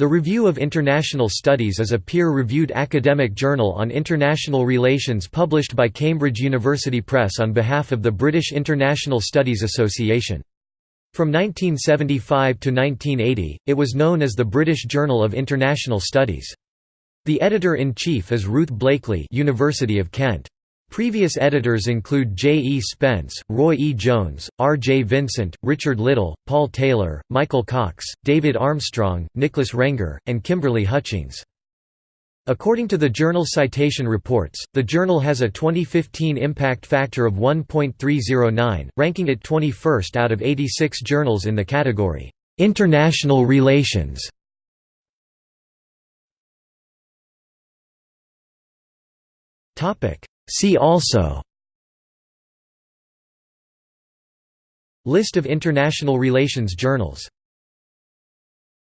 The Review of International Studies is a peer-reviewed academic journal on international relations published by Cambridge University Press on behalf of the British International Studies Association. From 1975 to 1980, it was known as the British Journal of International Studies. The editor-in-chief is Ruth Blakeley University of Kent. Previous editors include J. E. Spence, Roy E. Jones, R. J. Vincent, Richard Little, Paul Taylor, Michael Cox, David Armstrong, Nicholas Rengger, and Kimberly Hutchings. According to the journal Citation Reports, the journal has a 2015 impact factor of 1.309, ranking it 21st out of 86 journals in the category, "'International Relations". See also List of international relations journals